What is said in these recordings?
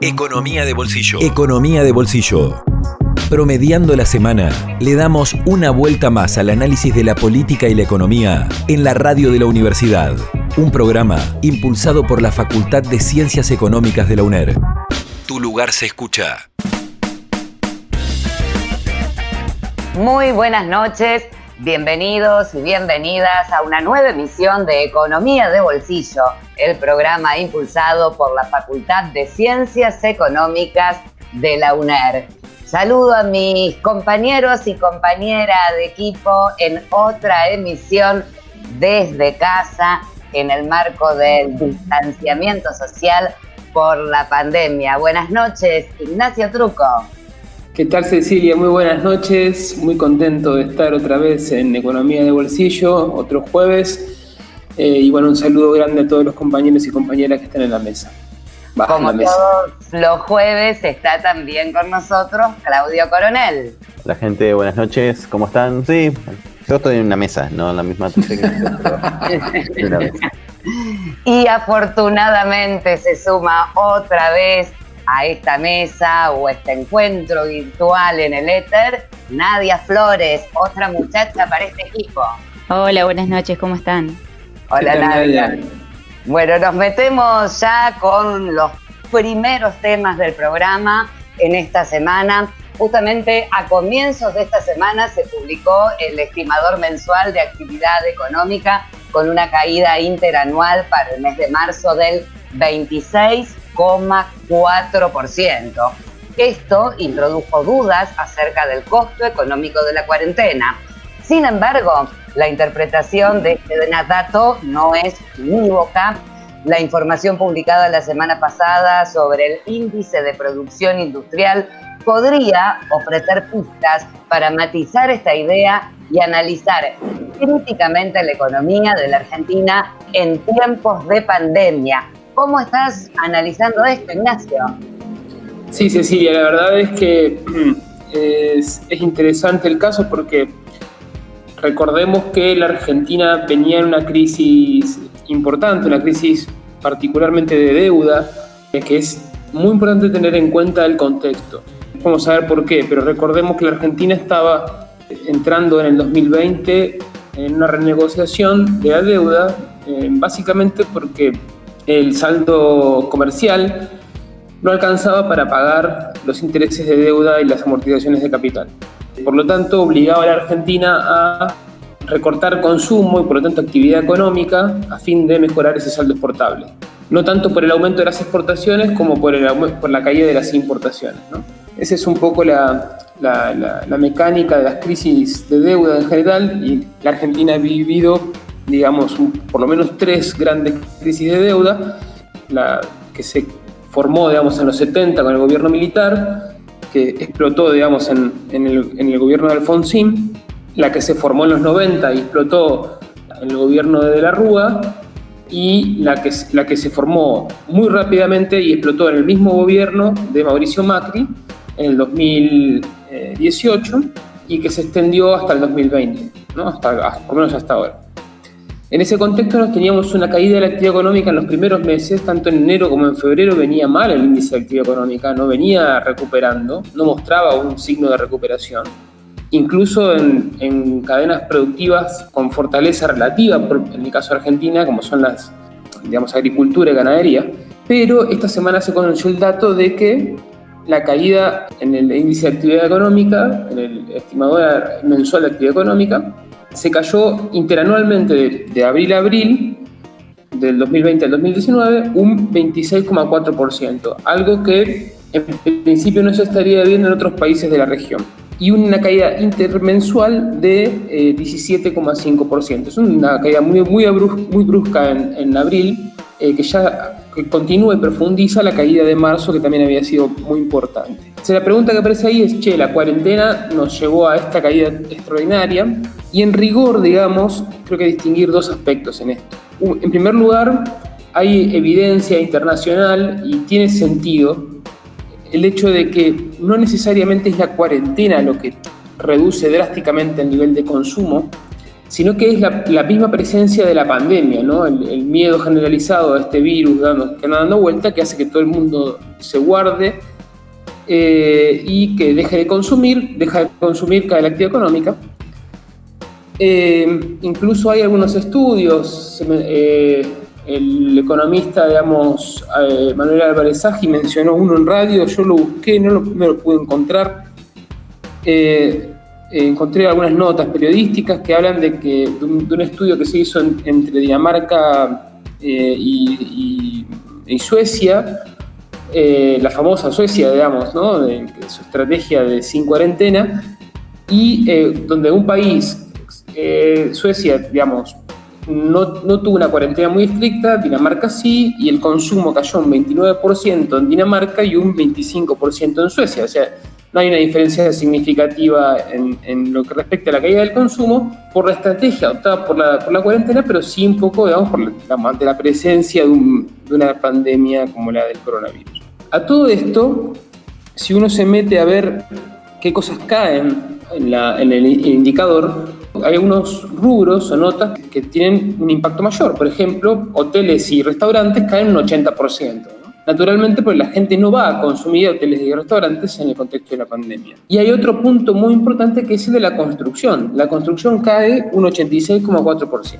Economía de bolsillo. Economía de bolsillo. Promediando la semana, le damos una vuelta más al análisis de la política y la economía en la radio de la universidad. Un programa impulsado por la Facultad de Ciencias Económicas de la UNER. Tu lugar se escucha. Muy buenas noches, bienvenidos y bienvenidas a una nueva emisión de Economía de Bolsillo, el programa impulsado por la Facultad de Ciencias Económicas de la UNER. Saludo a mis compañeros y compañeras de equipo en otra emisión desde casa en el marco del distanciamiento social por la pandemia. Buenas noches, Ignacio Truco. ¿Qué tal Cecilia? Muy buenas noches, muy contento de estar otra vez en Economía de Bolsillo, otro jueves. Eh, y bueno, un saludo grande a todos los compañeros y compañeras que están en la mesa. Como todos los jueves está también con nosotros Claudio Coronel. La gente, buenas noches, ¿cómo están? Sí, yo estoy en una mesa, no en la misma Y afortunadamente se suma otra vez a esta mesa o este encuentro virtual en el éter, Nadia Flores, otra muchacha para este equipo. Hola, buenas noches, ¿cómo están? Hola Nadia. Bueno, nos metemos ya con los primeros temas del programa en esta semana. Justamente a comienzos de esta semana se publicó el estimador mensual de actividad económica con una caída interanual para el mes de marzo del 26 4%. Esto introdujo dudas acerca del costo económico de la cuarentena. Sin embargo, la interpretación de este dato no es unívoca. La información publicada la semana pasada sobre el índice de producción industrial podría ofrecer pistas para matizar esta idea y analizar críticamente la economía de la Argentina en tiempos de pandemia, ¿Cómo estás analizando esto, Ignacio? Sí, Cecilia, la verdad es que es, interesante el caso porque recordemos que la Argentina venía en una crisis importante, una crisis particularmente de deuda, que es muy importante tener en cuenta el contexto. Vamos a ver por qué, pero recordemos que la Argentina estaba entrando en el 2020 en una renegociación de la deuda, eh, básicamente porque el saldo comercial no alcanzaba para pagar los intereses de deuda y las amortizaciones de capital. Por lo tanto, obligaba a la Argentina a recortar consumo y por lo tanto actividad económica a fin de mejorar ese saldo exportable. No tanto por el aumento de las exportaciones como por, la caída de las importaciones. Esa es un poco la, la mecánica de las crisis de deuda en general y la Argentina ha vivido digamos, por lo menos tres grandes crisis de deuda, la que se formó, digamos, en los 70 con el gobierno militar, que explotó, digamos, en, el, gobierno de Alfonsín, la que se formó en los 90 y explotó en el gobierno de De la Rúa, y la que, la que se formó muy rápidamente y explotó en el mismo gobierno de Mauricio Macri en el 2018 y que se extendió hasta el 2020, ¿no? hasta, por lo menos hasta ahora. En ese contexto nos teníamos una caída de la actividad económica en los primeros meses, tanto en enero como en febrero venía mal el índice de actividad económica, no venía recuperando, no mostraba un signo de recuperación. Incluso en, cadenas productivas con fortaleza relativa, en el caso de Argentina, como son las, digamos, agricultura y ganadería. Pero esta semana se conoció el dato de que la caída en el índice de actividad económica, en el estimador mensual de actividad económica, se cayó interanualmente de, abril a abril, del 2020 al 2019, un 26,4%, algo que en principio no se estaría viendo en otros países de la región. Y una caída intermensual de 17,5%. Eh, es una caída muy, muy, brusca en, abril, eh, que ya continúa y profundiza la caída de marzo, que también había sido muy importante. la pregunta que aparece ahí es, che, la cuarentena nos llevó a esta caída extraordinaria, y en rigor, digamos, creo que distinguir dos aspectos en esto. En primer lugar, hay evidencia internacional y tiene sentido el hecho de que no necesariamente es la cuarentena lo que reduce drásticamente el nivel de consumo, sino que es la, misma presencia de la pandemia, ¿no? el, miedo generalizado a este virus dando, que anda dando vuelta, que hace que todo el mundo se guarde eh, y que deje de consumir, deja de consumir cada la actividad económica. Eh, incluso hay algunos estudios, eh, el economista, digamos, Manuel Álvarez Saji mencionó uno en radio, yo lo busqué, no lo, pude encontrar. encontré algunas notas periodísticas que hablan de que de un, estudio que se hizo entre Dinamarca y, Suecia, eh, la famosa Suecia, digamos, ¿no? su estrategia de sin cuarentena, y eh, donde un país, eh, Suecia, digamos, no, no, tuvo una cuarentena muy estricta, Dinamarca sí, y el consumo cayó un 29% en Dinamarca y un 25% en Suecia. O sea, no hay una diferencia significativa en, lo que respecta a la caída del consumo por la estrategia adoptada por la, por la cuarentena, pero sí un poco, digamos, por la, ante la presencia de una pandemia como la del coronavirus. A todo esto, si uno se mete a ver qué cosas caen en, el indicador, hay algunos rubros o notas que tienen un impacto mayor. Por ejemplo, hoteles y restaurantes caen un 80%. Naturalmente, porque la gente no va a consumir hoteles y restaurantes en el contexto de la pandemia. Y hay otro punto muy importante que es el de la construcción. La construcción cae un 86,4%.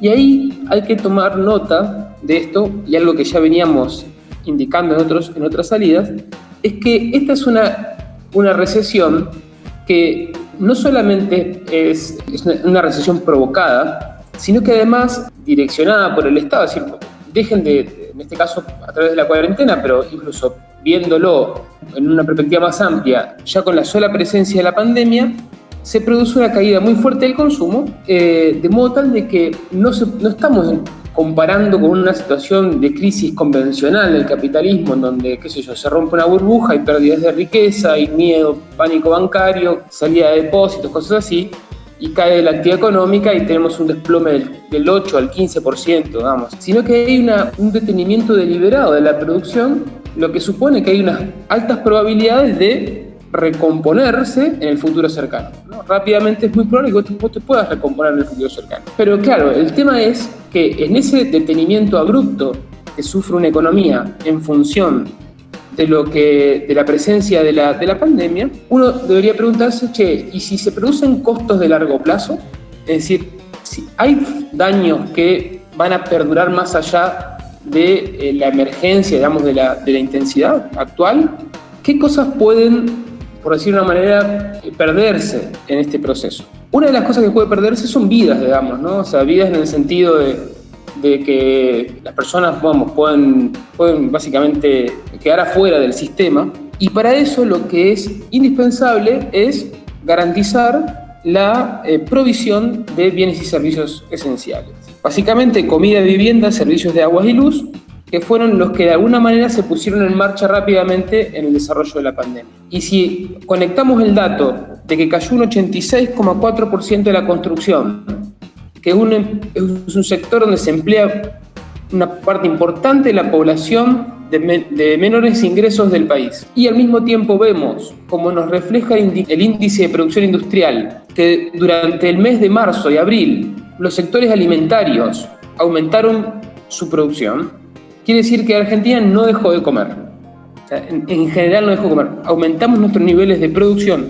Y ahí hay que tomar nota de esto y algo que ya veníamos indicando en, otros, en otras salidas, es que esta es una, una recesión que no solamente es, una recesión provocada, sino que además direccionada por el Estado, es decir, dejen de, en este caso a través de la cuarentena, pero incluso viéndolo en una perspectiva más amplia, ya con la sola presencia de la pandemia, se produce una caída muy fuerte del consumo, eh, de modo tal de que no, no estamos comparando con una situación de crisis convencional del capitalismo, en donde, qué sé yo, se rompe una burbuja, hay pérdidas de riqueza, hay miedo, pánico bancario, salida de depósitos, cosas así, y cae la actividad económica y tenemos un desplome del, 8 al 15%, vamos. Sino que hay un detenimiento deliberado de la producción, lo que supone que hay unas altas probabilidades de recomponerse en el futuro cercano. Rápidamente es muy probable que vos te, puedas recomponer en el futuro cercano. Pero claro, el tema es que en ese detenimiento abrupto que sufre una economía en función de, lo que, de la presencia de la, de la pandemia, uno debería preguntarse, che, ¿y si se producen costos de largo plazo? Es decir, si hay daños que van a perdurar más allá de eh, la emergencia, digamos, de la, de la intensidad actual, ¿qué cosas pueden por decir de una manera, perderse en este proceso. Una de las cosas que puede perderse son vidas, digamos, ¿no? O sea, vidas en el sentido de, de que las personas, vamos, pueden, pueden básicamente quedar afuera del sistema. Y para eso lo que es indispensable es garantizar la eh, provisión de bienes y servicios esenciales. Básicamente comida, vivienda, servicios de agua y luz, que fueron los que de alguna manera se pusieron en marcha rápidamente en el desarrollo de la pandemia. Y si conectamos el dato de que cayó un 86,4% de la construcción, que es un, sector donde se emplea una parte importante de la población de, menores ingresos del país. Y al mismo tiempo vemos, como nos refleja el índice de producción industrial, que durante el mes de marzo y abril los sectores alimentarios aumentaron su producción, quiere decir que Argentina no dejó de comer. en, general no dejó de comer. Aumentamos nuestros niveles de producción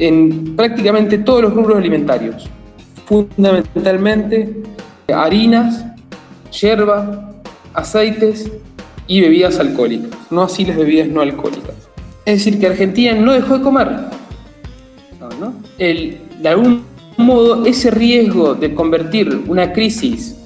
en prácticamente todos los rubros alimentarios. Fundamentalmente harinas, yerba, aceites y bebidas alcohólicas. No así las bebidas no alcohólicas. Es decir, que Argentina no dejó de comer. de algún modo, ese riesgo de convertir una crisis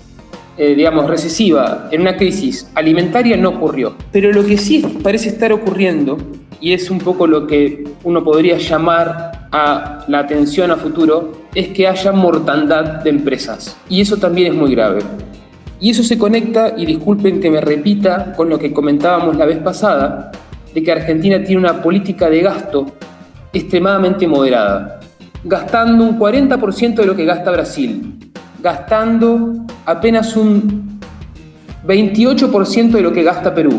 eh, digamos, recesiva en una crisis alimentaria no ocurrió. Pero lo que sí parece estar ocurriendo, y es un poco lo que uno podría llamar a la atención a futuro, es que haya mortandad de empresas. Y eso también es muy grave. Y eso se conecta, y disculpen que me repita, con lo que comentábamos la vez pasada, de que Argentina tiene una política de gasto extremadamente moderada, gastando un 40% de lo que gasta Brasil, gastando apenas un 28% de lo que gasta Perú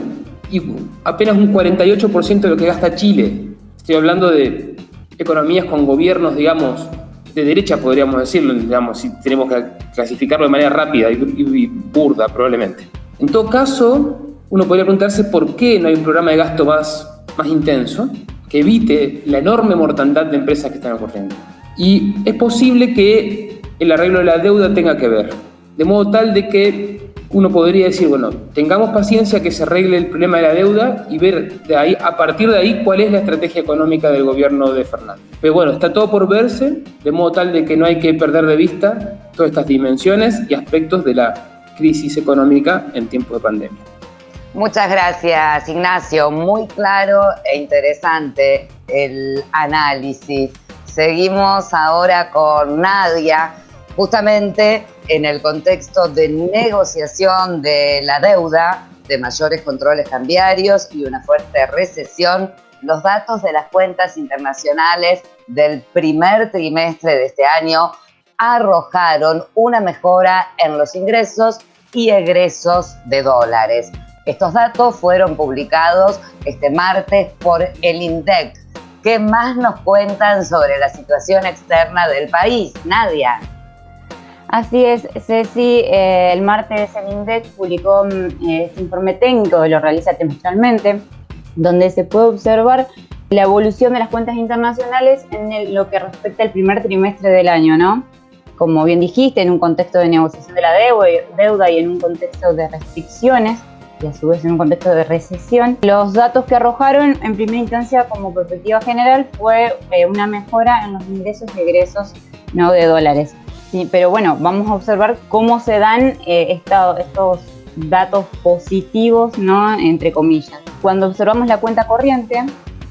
y apenas un 48% de lo que gasta Chile. Estoy hablando de economías con gobiernos, digamos, de derecha, podríamos decirlo, digamos, si tenemos que clasificarlo de manera rápida y, burda, probablemente. En todo caso, uno podría preguntarse por qué no hay un programa de gasto más, más intenso que evite la enorme mortandad de empresas que están ocurriendo. Y es posible que el arreglo de la deuda tenga que ver, de modo tal de que uno podría decir, bueno, tengamos paciencia que se arregle el problema de la deuda y ver de ahí, a partir de ahí cuál es la estrategia económica del gobierno de Fernández. Pero bueno, está todo por verse, de modo tal de que no hay que perder de vista todas estas dimensiones y aspectos de la crisis económica en tiempo de pandemia. Muchas gracias, Ignacio. Muy claro e interesante el análisis. Seguimos ahora con Nadia, justamente en el contexto de negociación de la deuda, de mayores controles cambiarios y una fuerte recesión, los datos de las cuentas internacionales del primer trimestre de este año arrojaron una mejora en los ingresos y egresos de dólares. Estos datos fueron publicados este martes por el INDEC. ¿Qué más nos cuentan sobre la situación externa del país? Nadia. Así es, Ceci, eh, el martes el INDEX publicó mm, este informe técnico, lo realiza trimestralmente, donde se puede observar la evolución de las cuentas internacionales en lo que respecta al primer trimestre del año, ¿no? Como bien dijiste, en un contexto de negociación de la deuda y en un contexto de restricciones, y a su vez en un contexto de recesión. Los datos que arrojaron en primera instancia como perspectiva general fue eh, una mejora en los ingresos y egresos no de dólares pero bueno, vamos a observar cómo se dan eh, estos datos positivos, ¿no? Entre comillas. Cuando observamos la cuenta corriente,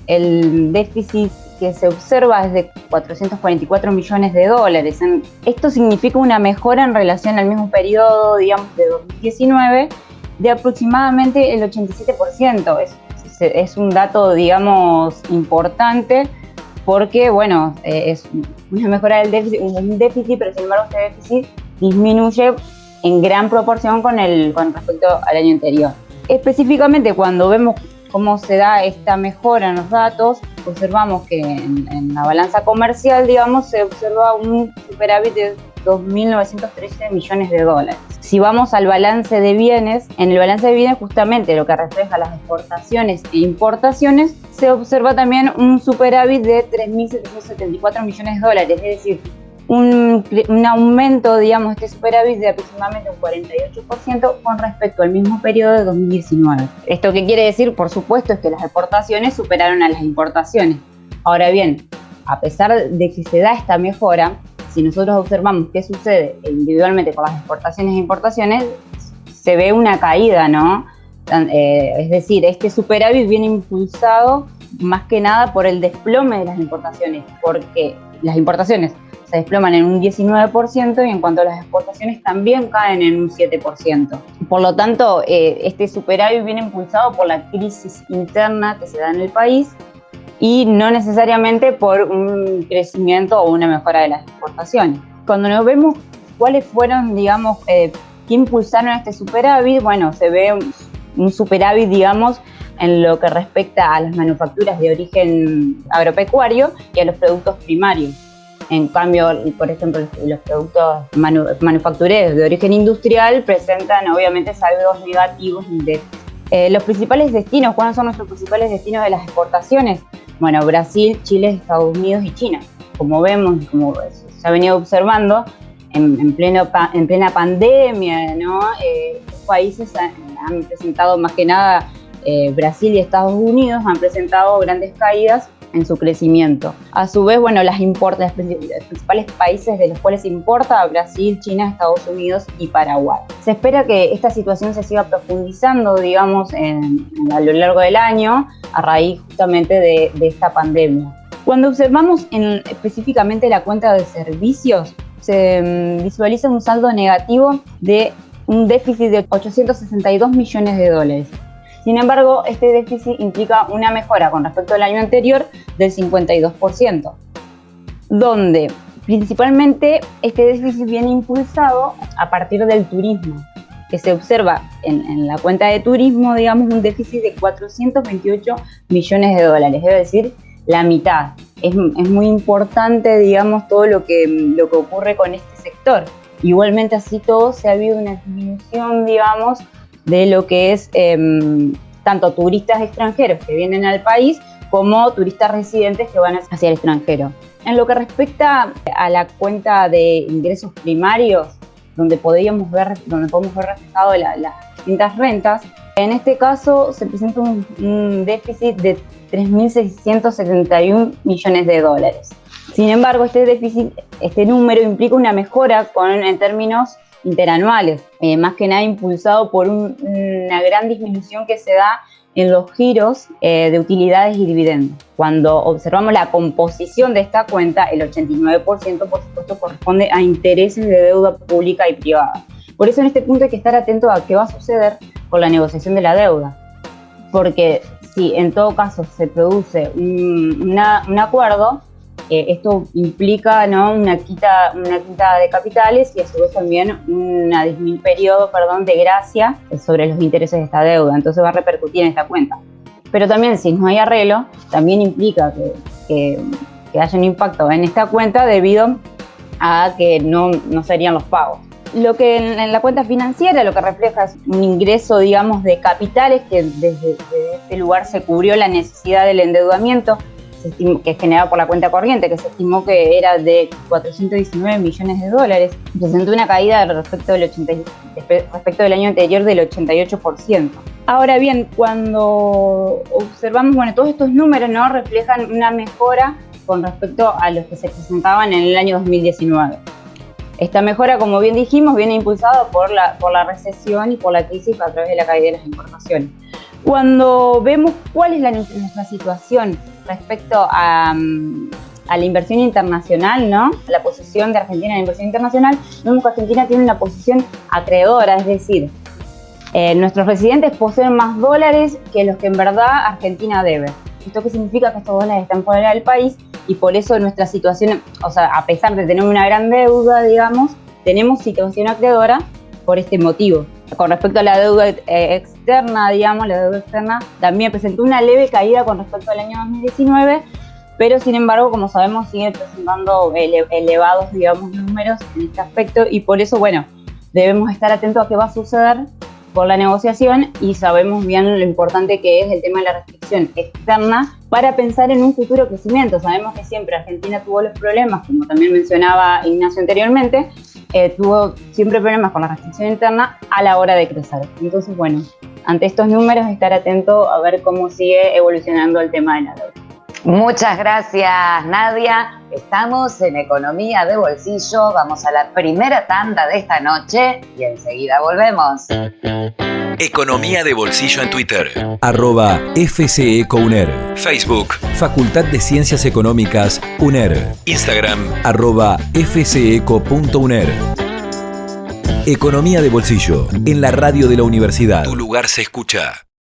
el déficit que se observa es de 444 millones de dólares. Esto significa una mejora en relación al mismo periodo, digamos, de 2019, de aproximadamente el 87%. Es, es un dato, digamos, importante porque, bueno, eh, es una mejora del déficit, un déficit, pero sin embargo este déficit disminuye en gran proporción con, el, con respecto al año anterior. Específicamente cuando vemos cómo se da esta mejora en los datos, observamos que en, la balanza comercial, digamos, se observa un superávit de 2.913 millones de dólares. Si vamos al balance de bienes, en el balance de bienes justamente lo que refleja las exportaciones e importaciones, se observa también un superávit de 3.774 millones de dólares, es decir, un, un, aumento, digamos, este superávit de aproximadamente un 48% con respecto al mismo periodo de 2019. ¿Esto qué quiere decir? Por supuesto, es que las exportaciones superaron a las importaciones. Ahora bien, a pesar de que se da esta mejora, si nosotros observamos qué sucede individualmente con las exportaciones e importaciones, se ve una caída, ¿no? Eh, es decir, este superávit viene impulsado más que nada por el desplome de las importaciones, porque las importaciones se desploman en un 19% y en cuanto a las exportaciones también caen en un 7%. Por lo tanto, eh, este superávit viene impulsado por la crisis interna que se da en el país y no necesariamente por un crecimiento o una mejora de las exportaciones. Cuando nos vemos cuáles fueron, digamos, eh, qué impulsaron este superávit, bueno, se ve un, superávit, digamos, en lo que respecta a las manufacturas de origen agropecuario y a los productos primarios. En cambio, por ejemplo, los productos manufactureros de origen industrial presentan obviamente saldos negativos de eh, los principales destinos, ¿cuáles son nuestros principales destinos de las exportaciones? Bueno, Brasil, Chile, Estados Unidos y China. Como vemos, como se ha venido observando, en, pleno, en plena pandemia, ¿no? Eh, países han, presentado más que nada, eh, Brasil y Estados Unidos han presentado grandes caídas en su crecimiento. A su vez, bueno, las importa, los principales países de los cuales importa Brasil, China, Estados Unidos y Paraguay. Se espera que esta situación se siga profundizando, digamos, a lo largo del año a raíz justamente de, esta pandemia. Cuando observamos específicamente la cuenta de servicios, se mm, visualiza un saldo negativo de un déficit de 862 millones de dólares. Sin embargo, este déficit implica una mejora con respecto al año anterior del 52%, donde principalmente este déficit viene impulsado a partir del turismo, que se observa en, la cuenta de turismo, digamos, un déficit de 428 millones de dólares, es decir, la mitad. es, muy importante, digamos, todo lo que, lo que ocurre con este sector. Igualmente así todo se ha habido una disminución, digamos, de lo que es em, tanto turistas extranjeros que vienen al país como turistas residentes que van hacia el extranjero. En lo que respecta a la cuenta de ingresos primarios, donde podríamos ver, donde podemos ver reflejado las distintas rentas, en este caso se presenta un, déficit de 3.671 millones de dólares. Sin embargo, este déficit, este número implica una mejora en términos interanuales, eh, más que nada impulsado por una gran disminución que se da en los giros eh, de utilidades y dividendos. Cuando observamos la composición de esta cuenta, el 89% por supuesto corresponde a intereses de deuda pública y privada. Por eso en este punto hay que estar atento a qué va a suceder con la negociación de la deuda. Porque si en todo caso se produce un, un acuerdo, eh, esto implica ¿no? una, quita, una quita de capitales y a su vez también un periodo perdón, de gracia sobre los intereses de esta deuda. Entonces va a repercutir en esta cuenta. Pero también si no hay arreglo, también implica que, que, haya un impacto en esta cuenta debido a que no, no serían los pagos. Lo que en, la cuenta financiera lo que refleja es un ingreso, digamos, de capitales que desde, desde este lugar se cubrió la necesidad del endeudamiento que es generado por la cuenta corriente, que se estimó que era de 419 millones de dólares, presentó una caída respecto del, 80, respecto del año anterior del 88%. Ahora bien, cuando observamos, bueno, todos estos números no reflejan una mejora con respecto a los que se presentaban en el año 2019. Esta mejora, como bien dijimos, viene impulsada por la, por la recesión y por la crisis a través de la caída de las importaciones. Cuando vemos cuál es la, nuestra situación respecto a, mm, a, la inversión internacional, ¿no? la posición de Argentina en la inversión internacional, vemos que Argentina tiene una posición acreedora, es decir, eh, nuestros residentes poseen más dólares que los que en verdad Argentina debe. ¿Esto qué significa? Que estos dólares están fuera del país y por eso nuestra situación, o sea, a pesar de tener una gran deuda, digamos, tenemos situación acreedora por este motivo. Con respecto a la deuda externa, digamos, la deuda externa también presentó una leve caída con respecto al año 2019, pero sin embargo, como sabemos, sigue presentando elevados, digamos, números en este aspecto y por eso, bueno, debemos estar atentos a qué va a suceder por la negociación y sabemos bien lo importante que es el tema de la restricción externa para pensar en un futuro crecimiento. Sabemos que siempre Argentina tuvo los problemas, como también mencionaba Ignacio anteriormente, eh, tuvo siempre problemas con la restricción interna a la hora de crecer. Entonces, bueno, ante estos números estar atento a ver cómo sigue evolucionando el tema de la deuda. Muchas gracias, Nadia. Estamos en Economía de Bolsillo. Vamos a la primera tanda de esta noche y enseguida volvemos. Economía de Bolsillo en Twitter. Arroba FCECOUNER. Facebook. Facultad de Ciencias Económicas, UNER. Instagram. Arroba FCECO.UNER. Economía de Bolsillo. En la radio de la universidad. Tu lugar se escucha.